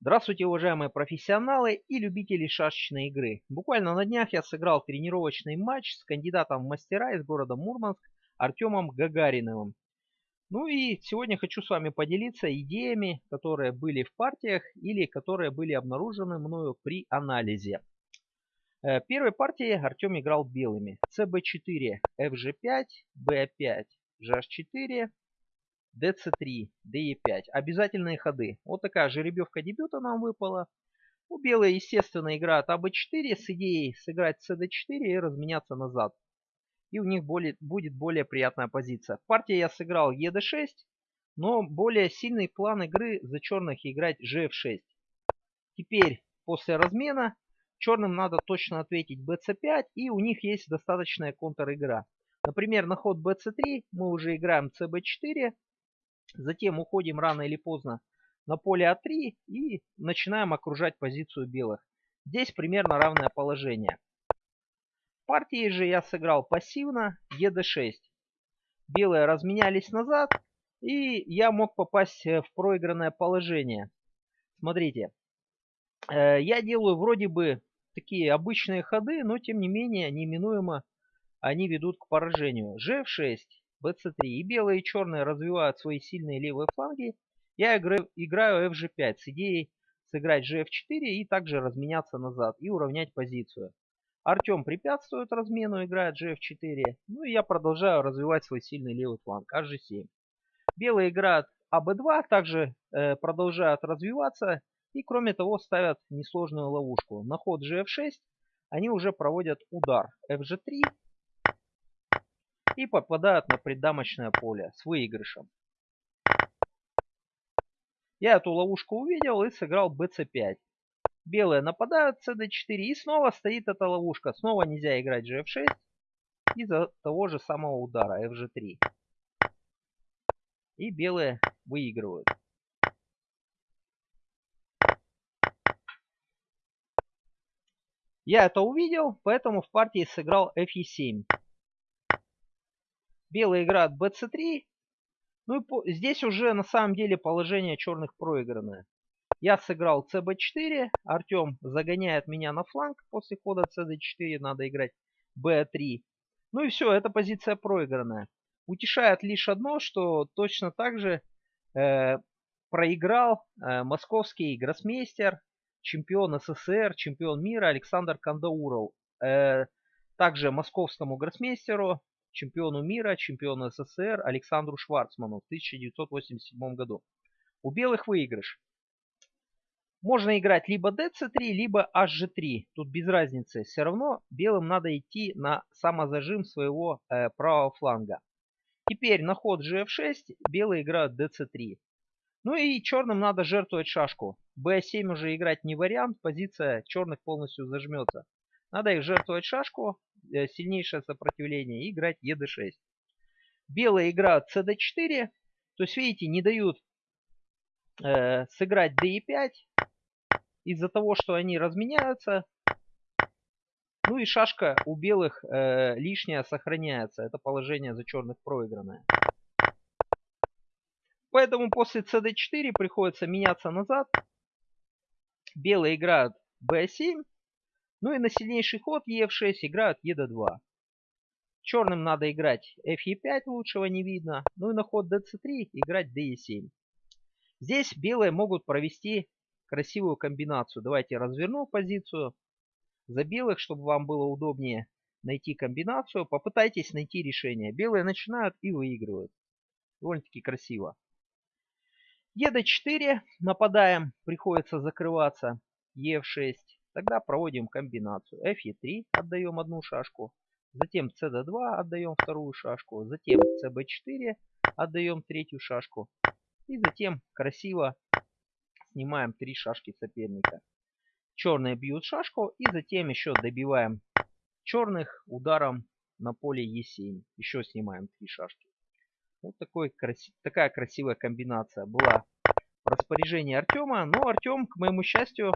Здравствуйте, уважаемые профессионалы и любители шашечной игры. Буквально на днях я сыграл тренировочный матч с кандидатом в мастера из города Мурманск Артемом Гагариновым. Ну и сегодня хочу с вами поделиться идеями, которые были в партиях или которые были обнаружены мною при анализе. Э, первой партии Артем играл белыми. CB4, FG5, B5, GH4, dc3, de5. Обязательные ходы. Вот такая жеребьевка дебюта нам выпала. У белые, естественно, играют АБ4 с идеей сыграть cd4 и разменяться назад. И у них более, будет более приятная позиция. В партии я сыграл ед6, но более сильный план игры за черных играть gf6. Теперь, после размена, черным надо точно ответить bc5, и у них есть достаточная контр-игра. Например, на ход bc3 мы уже играем cb4, Затем уходим рано или поздно на поле А3 и начинаем окружать позицию белых. Здесь примерно равное положение. В партии же я сыграл пассивно ЕД6. Белые разменялись назад, и я мог попасть в проигранное положение. Смотрите, э, я делаю вроде бы такие обычные ходы, но тем не менее неминуемо они ведут к поражению. G6, bc3. И белые и черные развивают свои сильные левые фланги. Я играю, играю fg5 с идеей сыграть gf4 и также разменяться назад и уравнять позицию. Артем препятствует размену, играет gf4. Ну и я продолжаю развивать свой сильный левый фланг hg7. Белые играют аб2, также э, продолжают развиваться. И кроме того ставят несложную ловушку. На ход gf6 они уже проводят удар fg3 и попадают на преддамочное поле с выигрышем. Я эту ловушку увидел и сыграл bc5. Белые нападают cd4 и снова стоит эта ловушка. Снова нельзя играть gf6 из-за того же самого удара fg3. И белые выигрывают. Я это увидел, поэтому в партии сыграл fe7. Белые играют bc3. Ну и по... здесь уже на самом деле положение черных проигранное. Я сыграл cb4. Артем загоняет меня на фланг. После хода cd4 надо играть b3. Ну и все, эта позиция проигранная. Утешает лишь одно, что точно так же э, проиграл э, московский гроссмейстер, чемпион СССР, чемпион мира Александр Кандауров. Э, также московскому гроссмейстеру чемпиону мира, чемпиону СССР Александру Шварцману в 1987 году. У белых выигрыш. Можно играть либо dc3, либо hg3. Тут без разницы. Все равно белым надо идти на самозажим своего э, правого фланга. Теперь на ход gf6 белые играют dc3. Ну и черным надо жертвовать шашку. b7 уже играть не вариант. Позиция черных полностью зажмется. Надо их жертвовать шашку. Э, сильнейшее сопротивление и играть ед6. Белая игра cd4. То есть, видите, не дают э, сыграть d5 из-за того, что они разменяются. Ну и шашка у белых э, лишняя сохраняется. Это положение за черных проигранное. Поэтому после cd4 приходится меняться назад. Белые играют b7. Ну и на сильнейший ход ef6 играют ед2. Черным надо играть fe5, лучшего не видно. Ну и на ход dc3 играть de7. Здесь белые могут провести красивую комбинацию. Давайте разверну позицию за белых, чтобы вам было удобнее найти комбинацию. Попытайтесь найти решение. Белые начинают и выигрывают. Довольно-таки красиво. ед4. Нападаем. Приходится закрываться. ef6. Тогда проводим комбинацию. fe3 отдаем одну шашку. Затем cd2 отдаем вторую шашку. Затем cb4 отдаем третью шашку. И затем красиво снимаем три шашки соперника. Черные бьют шашку. И затем еще добиваем черных ударом на поле e7. Еще снимаем три шашки. Вот такой, такая красивая комбинация была в распоряжении Артема. Но Артем, к моему счастью,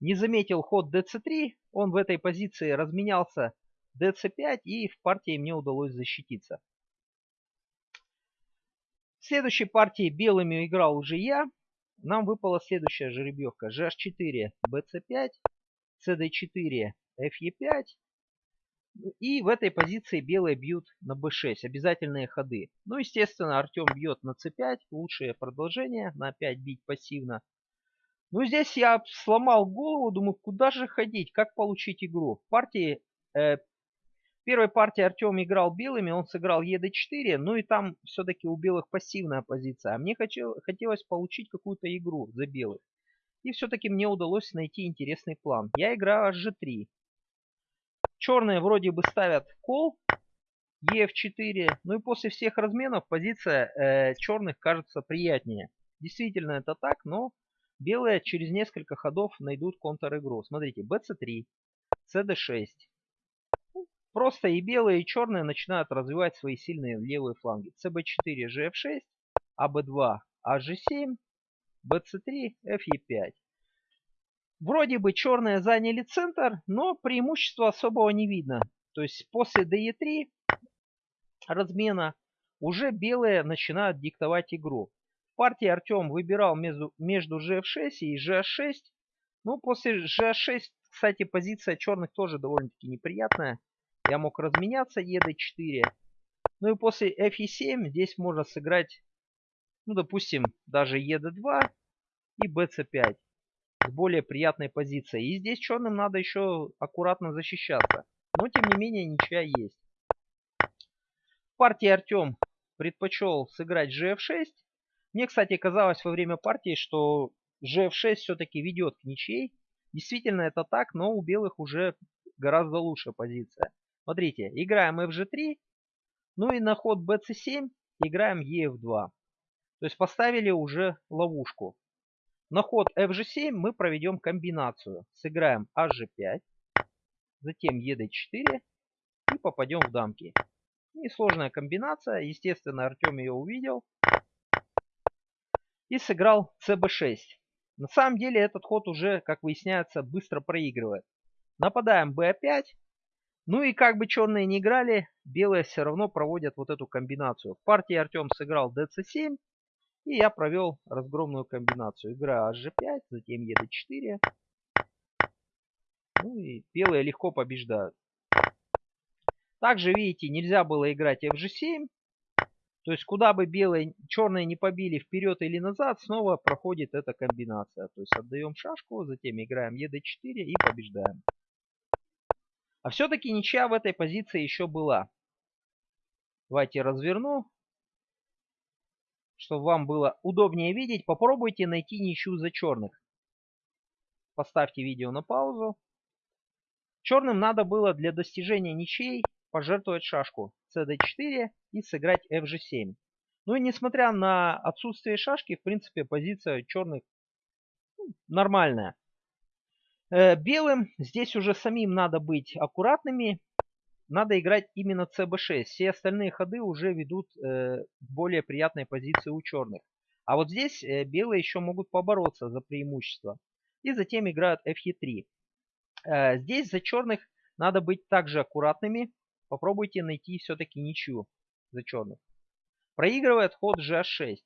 не заметил ход dc3, он в этой позиции разменялся dc5 и в партии мне удалось защититься. В следующей партии белыми играл уже я. нам выпала следующая жеребьевка. GH4, BC5, CD4, FE5. И в этой позиции белые бьют на b6, обязательные ходы. Ну, естественно, Артем бьет на c5, лучшее продолжение, на 5 бить пассивно. Ну, здесь я сломал голову, думаю, куда же ходить, как получить игру. В партии, э, первой партии Артем играл белыми, он сыграл ед4, ну и там все-таки у белых пассивная позиция. А мне хотел, хотелось получить какую-то игру за белых. И все-таки мне удалось найти интересный план. Я играю hg3. Черные вроде бы ставят кол, ef4. Ну и после всех разменов позиция э, черных кажется приятнее. Действительно это так, но белые через несколько ходов найдут контр-игру. Смотрите, bc3, cd6. Просто и белые, и черные начинают развивать свои сильные левые фланги. cb4, gf6, ab2, hg7, bc3, fe5. Вроде бы черные заняли центр, но преимущества особого не видно. То есть после DE3 размена уже белые начинают диктовать игру. Партии Артем выбирал между, между GF6 и GH6. Ну, после GH6, кстати, позиция черных тоже довольно-таки неприятная. Я мог разменяться ED4. Ну и после FE7 здесь можно сыграть, ну, допустим, даже ED2 и BC5 с более приятной позицией. И здесь черным надо еще аккуратно защищаться. Но тем не менее ничья есть. В партии Артем предпочел сыграть GF6. Мне, кстати, казалось во время партии, что GF6 все-таки ведет к ничьей. Действительно это так, но у белых уже гораздо лучше позиция. Смотрите, играем FG3, ну и на ход BC7 играем EF2. То есть поставили уже ловушку. На ход fg7 мы проведем комбинацию. Сыграем hg5, затем ед4 и попадем в дамки. Несложная комбинация. Естественно, Артем ее увидел. И сыграл cb6. На самом деле этот ход уже, как выясняется, быстро проигрывает. Нападаем b5. Ну и как бы черные не играли, белые все равно проводят вот эту комбинацию. В партии Артем сыграл dc7. И я провел разгромную комбинацию. Игра hg5, затем ед4. Ну и белые легко побеждают. Также, видите, нельзя было играть fg7. То есть, куда бы белые, черные не побили вперед или назад, снова проходит эта комбинация. То есть, отдаем шашку, затем играем ед4 и побеждаем. А все-таки ничья в этой позиции еще была. Давайте разверну чтобы вам было удобнее видеть, попробуйте найти ничью за черных. Поставьте видео на паузу. Черным надо было для достижения ничей пожертвовать шашку cd4 и сыграть fg7. Ну и несмотря на отсутствие шашки, в принципе, позиция черных ну, нормальная. Э, белым здесь уже самим надо быть аккуратными надо играть именно cb6. Все остальные ходы уже ведут э, более приятной позиции у черных. А вот здесь э, белые еще могут побороться за преимущество. И затем играют fe3. Э, здесь за черных надо быть также аккуратными. Попробуйте найти все-таки ничью за черных. Проигрывает ход gh6.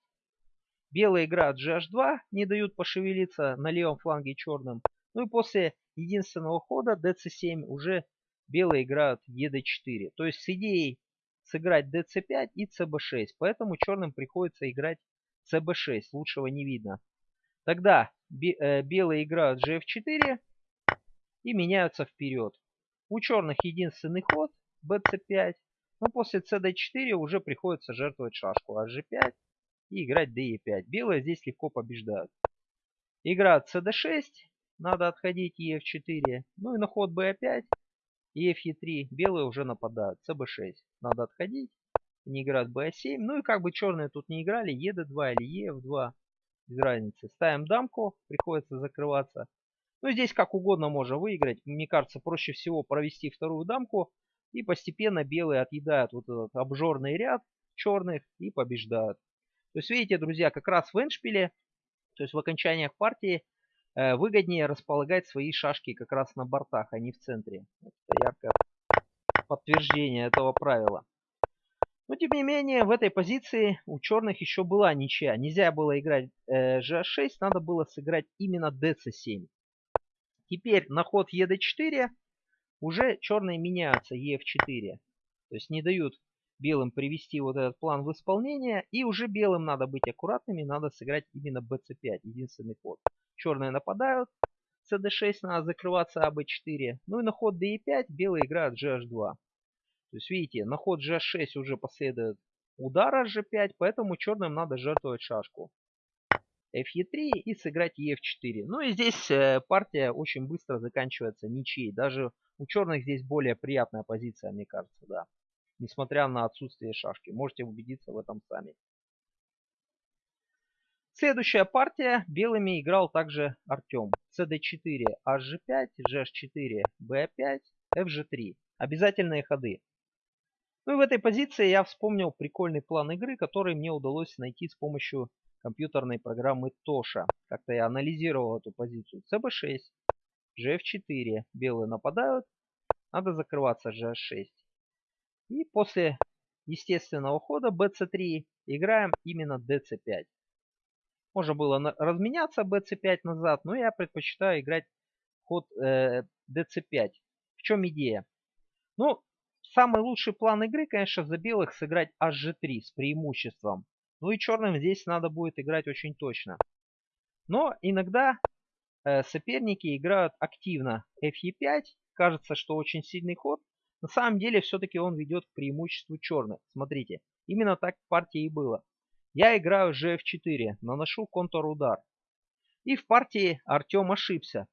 Белые играют gh2, не дают пошевелиться на левом фланге черным. Ну и после единственного хода dc7 уже белые играют ед4. То есть с идеей сыграть dc5 и cb6. Поэтому черным приходится играть cb6. Лучшего не видно. Тогда э, белые играют gf4 и меняются вперед. У черных единственный ход bc5. Но после cd4 уже приходится жертвовать шашку hg5 и играть de5. Белые здесь легко побеждают. Играют cd6. Надо отходить ef4. Ну и на ход b5 и fe3. Белые уже нападают. cb6. Надо отходить. Они играют b7. Ну и как бы черные тут не играли. ед2 или ef2. Без разницы. Ставим дамку. Приходится закрываться. Ну здесь как угодно можно выиграть. Мне кажется, проще всего провести вторую дамку. И постепенно белые отъедают вот этот обжорный ряд черных и побеждают. То есть видите, друзья, как раз в эншпиле, то есть в окончаниях партии, Э, выгоднее располагать свои шашки как раз на бортах, а не в центре. Это яркое подтверждение этого правила. Но тем не менее, в этой позиции у черных еще была ничья. Нельзя было играть э, GH6, надо было сыграть именно DC7. Теперь на ход ED4 уже черные меняются EF4. То есть не дают белым привести вот этот план в исполнение. И уже белым надо быть аккуратными, надо сыграть именно BC5, единственный ход. Черные нападают, CD6 надо закрываться АБ4. Ну и на ход DE5 белые играют GH2. То есть, видите, на ход g6 уже последует удара g5, поэтому черным надо жертвовать шашку. Fe3 и сыграть ef4. Ну и здесь э, партия очень быстро заканчивается ничьей. Даже у черных здесь более приятная позиция, мне кажется, да. Несмотря на отсутствие шашки. Можете убедиться в этом сами. Следующая партия. Белыми играл также Артем. cd4, hg5, gh4, b5, fg3. Обязательные ходы. Ну и в этой позиции я вспомнил прикольный план игры, который мне удалось найти с помощью компьютерной программы Тоша. Как-то я анализировал эту позицию. CB6, GF4, белые нападают, надо закрываться GH6. И после естественного хода BC3 играем именно DC5. Можно было разменяться BC5 назад, но я предпочитаю играть ход э, DC5. В чем идея? Ну, Самый лучший план игры, конечно, за белых сыграть HG3 с преимуществом. Ну и черным здесь надо будет играть очень точно. Но иногда э, соперники играют активно FE5. Кажется, что очень сильный ход. На самом деле все-таки он ведет к преимуществу черных. Смотрите, именно так в партии и было. Я играю GF4, наношу контур-удар. И в партии Артем ошибся.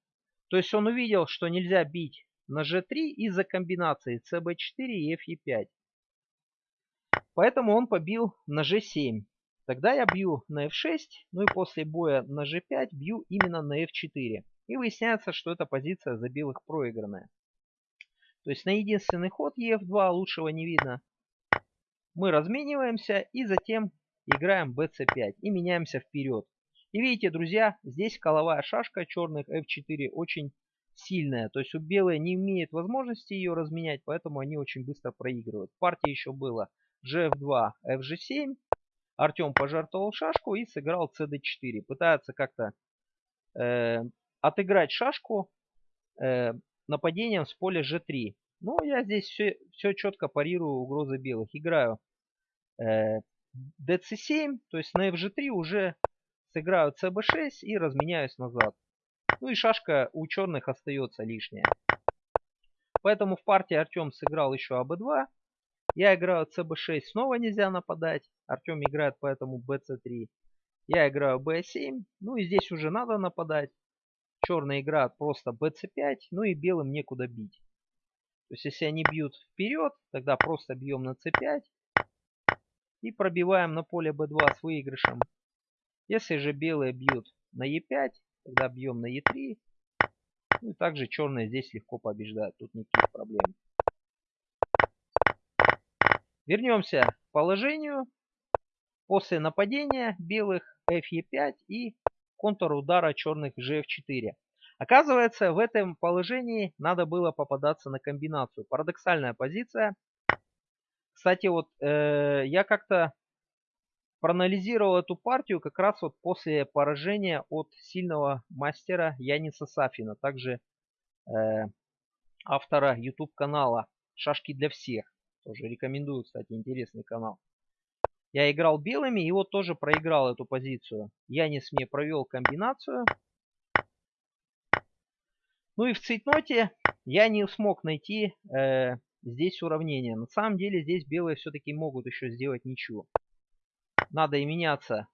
То есть он увидел, что нельзя бить на g3 из-за комбинации cb4 и fe5. Поэтому он побил на g7. Тогда я бью на f6, ну и после боя на g5 бью именно на f4. И выясняется, что эта позиция за белых проигранная. То есть на единственный ход ef2 лучшего не видно. Мы размениваемся и затем играем bc5 и меняемся вперед. И видите, друзья, здесь коловая шашка черных f4 очень сильная. То есть у белые не имеет возможности ее разменять, поэтому они очень быстро проигрывают. В партии еще было gf2, fg7. Артем пожертвовал шашку и сыграл cd4. Пытается как-то э, отыграть шашку э, нападением с поля g3. Но я здесь все, все четко парирую угрозы белых. Играю э, dc7, то есть на fg3 уже сыграю cb6 и разменяюсь назад. Ну и шашка у черных остается лишняя. Поэтому в партии Артем сыграл еще АБ2. Я играю ЦБ6, снова нельзя нападать. Артем играет поэтому БЦ3. Я играю Б7. Ну и здесь уже надо нападать. Черные играют просто БЦ5. Ну и белым некуда бить. То есть если они бьют вперед, тогда просто бьем на С5. И пробиваем на поле Б2 с выигрышем. Если же белые бьют на Е5, Тогда бьем на Е3. Ну и также черные здесь легко побеждают. Тут никаких проблем. Вернемся к положению. После нападения белых FE5 и контур удара черных GF4. Оказывается, в этом положении надо было попадаться на комбинацию. Парадоксальная позиция. Кстати, вот э, я как-то проанализировал эту партию как раз вот после поражения от сильного мастера Яниса Сафина, также э, автора YouTube канала «Шашки для всех». Тоже рекомендую, кстати, интересный канал. Я играл белыми и вот тоже проиграл эту позицию. Янис мне провел комбинацию. Ну и в цейтноте я не смог найти э, здесь уравнение. На самом деле здесь белые все-таки могут еще сделать ничего надо и меняться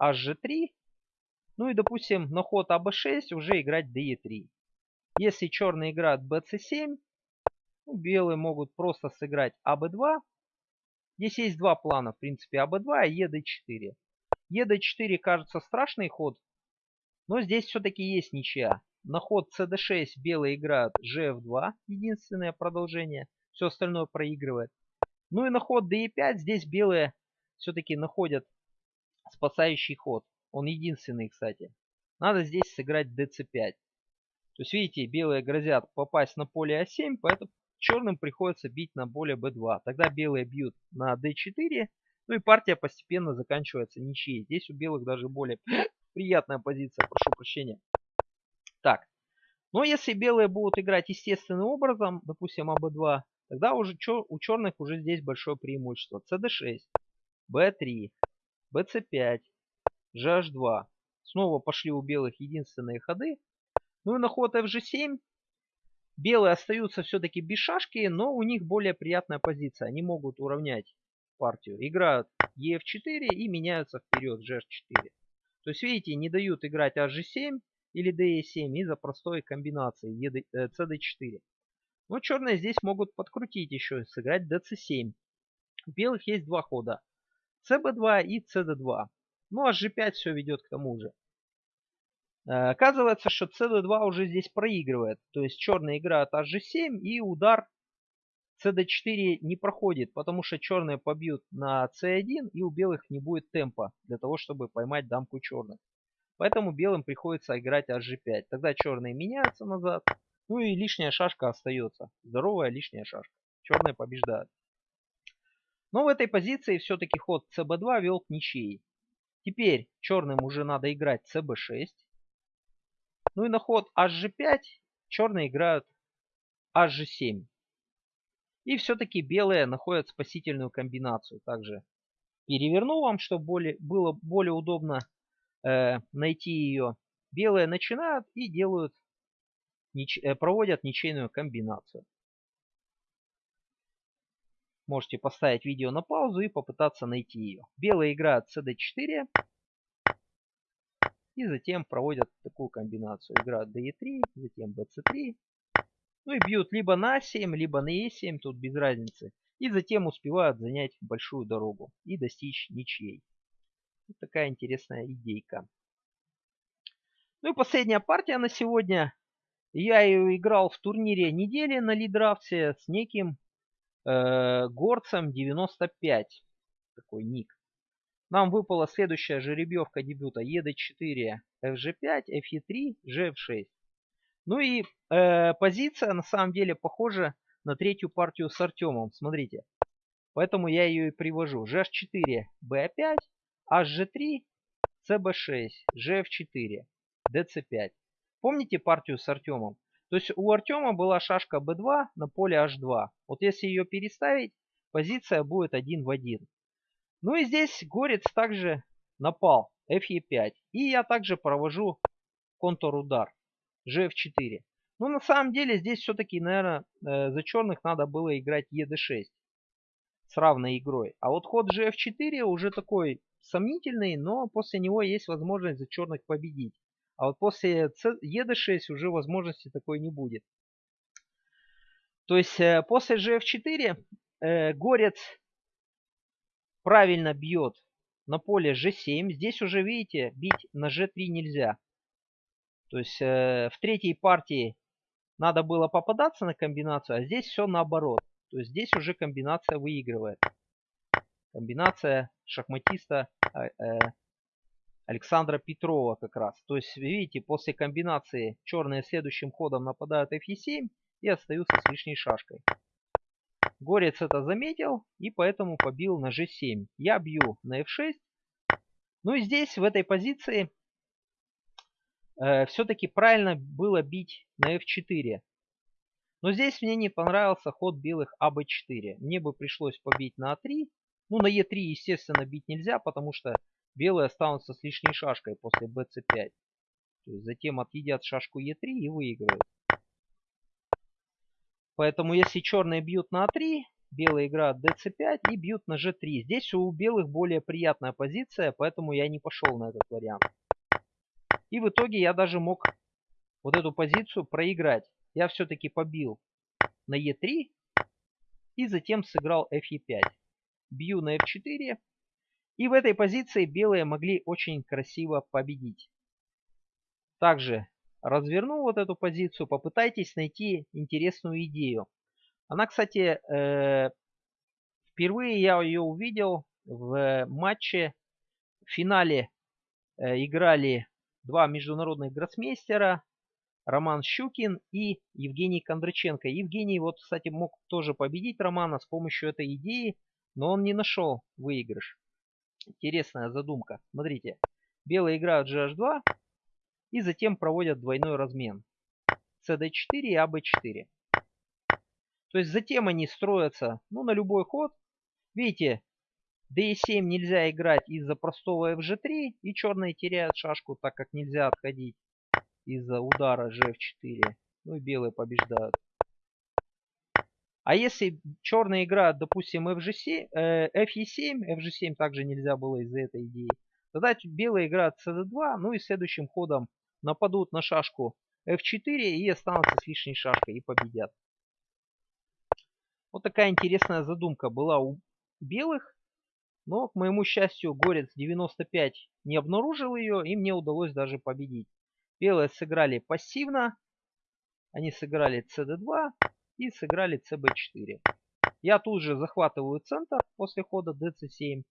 hg3. Ну и, допустим, на ход АБ6 уже играть DE3. Если черные играют BC7, ну, белые могут просто сыграть АБ2. Здесь есть два плана, в принципе, АБ2 и ЕД4. ЕД4 кажется страшный ход, но здесь все-таки есть ничья. На ход CD6 белые играют GF2, единственное продолжение. Все остальное проигрывает. Ну и на ход DE5 здесь белые все-таки находят спасающий ход. Он единственный, кстати. Надо здесь сыграть dc5. То есть, видите, белые грозят попасть на поле а7, поэтому черным приходится бить на поле b2. Тогда белые бьют на d4. Ну и партия постепенно заканчивается ничьей. Здесь у белых даже более приятная позиция, прошу прощения. Так, но если белые будут играть естественным образом, допустим, АБ2, тогда уже у черных уже здесь большое преимущество. CD6, B3, BC5, GH2. Снова пошли у белых единственные ходы. Ну и на ход FG7 белые остаются все-таки без шашки, но у них более приятная позиция. Они могут уравнять партию. Играют EF4 и меняются вперед GH4. То есть, видите, не дают играть HG7 или DE7 из-за простой комбинации CD4. Э, но черные здесь могут подкрутить еще, сыграть DC7. У белых есть два хода. CB2 и CD2. Ну а G5 все ведет к тому же. Э, оказывается, что CD2 уже здесь проигрывает. То есть черные играют HG7 и удар CD4 не проходит, потому что черные побьют на C1 и у белых не будет темпа для того, чтобы поймать дамку черных. Поэтому белым приходится играть HG5. Тогда черные меняются назад. Ну и лишняя шашка остается. Здоровая лишняя шашка. Черные побеждают. Но в этой позиции все-таки ход CB2 вел к ничьей. Теперь черным уже надо играть CB6. Ну и на ход HG5 черные играют HG7. И все-таки белые находят спасительную комбинацию. Также переверну вам, чтобы более, было более удобно э, найти ее. Белые начинают и делают, нич, э, проводят ничейную комбинацию. Можете поставить видео на паузу и попытаться найти ее. Белые играют cd4. И затем проводят такую комбинацию. Играют de3, затем bc3. Ну и бьют либо на 7, либо на e7, тут без разницы. И затем успевают занять большую дорогу и достичь ничьей. Вот такая интересная идейка. Ну и последняя партия на сегодня. Я ее играл в турнире недели на лидрафте с неким э, горцем 95. Такой ник. Нам выпала следующая жеребьевка дебюта ED4, FG5, FE3, GF6. Ну и э, позиция на самом деле похожа на третью партию с Артемом. Смотрите. Поэтому я ее и привожу. GH4, B5, HG3, CB6, GF4, DC5. Помните партию с Артемом? То есть у Артема была шашка b2 на поле h2. Вот если ее переставить, позиция будет один в один. Ну и здесь Горец также напал fe5. И я также провожу контур удар gf4. Ну на самом деле здесь все-таки, наверное, э, за черных надо было играть ед6 с равной игрой. А вот ход gf4 уже такой сомнительный, но после него есть возможность за черных победить. А вот после ED6 уже возможности такой не будет. То есть э, после GF4 э, Горец правильно бьет на поле G7. Здесь уже, видите, бить на G3 нельзя. То есть э, в третьей партии надо было попадаться на комбинацию, а здесь все наоборот. То есть здесь уже комбинация выигрывает. Комбинация шахматиста э, э, Александра Петрова как раз. То есть, видите, после комбинации черные следующим ходом нападают f7 и остаются с лишней шашкой. Горец это заметил и поэтому побил на g7. Я бью на f6. Ну и здесь, в этой позиции, э, все-таки правильно было бить на f4. Но здесь мне не понравился ход белых аб4. Мне бы пришлось побить на а3. Ну, на е3, естественно, бить нельзя, потому что Белые останутся с лишней шашкой после bc5. То есть затем отъедят шашку e3 и выиграют. Поэтому если черные бьют на a3, белые играют dc5 и бьют на g3. Здесь у белых более приятная позиция, поэтому я не пошел на этот вариант. И в итоге я даже мог вот эту позицию проиграть. Я все-таки побил на e3 и затем сыграл fe5. Бью на f4 и в этой позиции белые могли очень красиво победить. Также разверну вот эту позицию, попытайтесь найти интересную идею. Она, кстати, э, впервые я ее увидел в матче. В финале э, играли два международных гроссмейстера. Роман Щукин и Евгений Кондраченко. Евгений вот, кстати, мог тоже победить Романа с помощью этой идеи, но он не нашел выигрыш. Интересная задумка. Смотрите. Белые играют GH2 и затем проводят двойной размен. CD4 и AB4. То есть затем они строятся ну, на любой ход. Видите, D7 нельзя играть из-за простого FG3, и черные теряют шашку, так как нельзя отходить из-за удара GF4. Ну и белые побеждают. А если черные играют, допустим, FG7, э, FE7, FG7 также нельзя было из-за этой идеи, тогда белые играют CD2, ну и следующим ходом нападут на шашку F4 и останутся с лишней шашкой и победят. Вот такая интересная задумка была у белых. Но, к моему счастью, Горец 95 не обнаружил ее, и мне удалось даже победить. Белые сыграли пассивно. Они сыграли CD2 и сыграли CB4. Я тут же захватываю центр после хода DC7.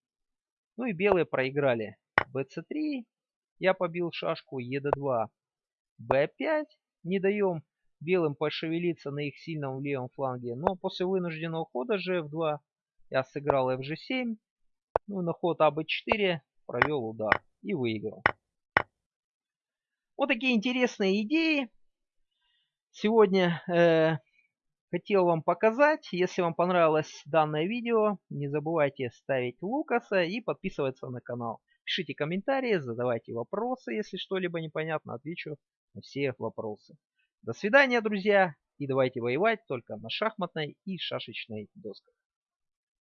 Ну и белые проиграли. BC3. Я побил шашку ED2. B5. Не даем белым пошевелиться на их сильном левом фланге. Но после вынужденного хода GF2 я сыграл FG7. Ну на ход АБ4 провел удар и выиграл. Вот такие интересные идеи. Сегодня э, хотел вам показать. Если вам понравилось данное видео, не забывайте ставить Лукаса и подписываться на канал. Пишите комментарии, задавайте вопросы, если что-либо непонятно, отвечу на все вопросы. До свидания, друзья, и давайте воевать только на шахматной и шашечной досках.